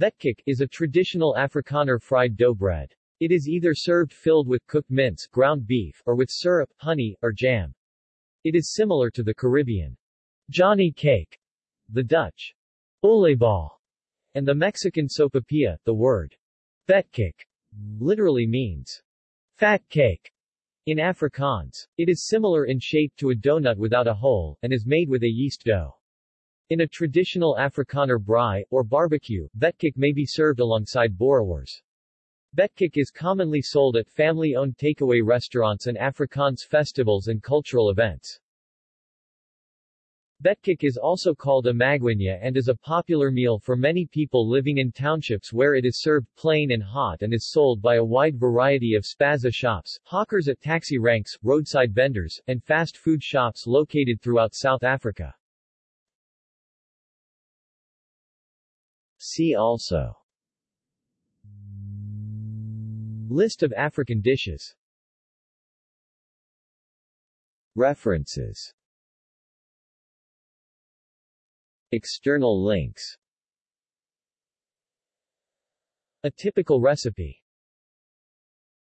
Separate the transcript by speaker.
Speaker 1: Vetkoek is a traditional Afrikaner fried dough bread. It is either served filled with cooked mince, ground beef, or with syrup, honey, or jam. It is similar to the Caribbean Johnny cake, the Dutch oliebollen, and the Mexican sopapilla. The word vetkoek literally means fat cake in Afrikaans. It is similar in shape to a donut without a hole, and is made with a yeast dough. In a traditional Afrikaner braai, or barbecue, vetkoek may be served alongside boerewors. Vetkoek is commonly sold at family-owned takeaway restaurants and Afrikaans festivals and cultural events. Vetkoek is also called a magwinya and is a popular meal for many people living in townships where it is served plain and hot and is sold by a wide variety of spaza shops, hawkers at taxi ranks, roadside vendors, and fast food shops located throughout South Africa. See also. List of African dishes. References. External links. A typical recipe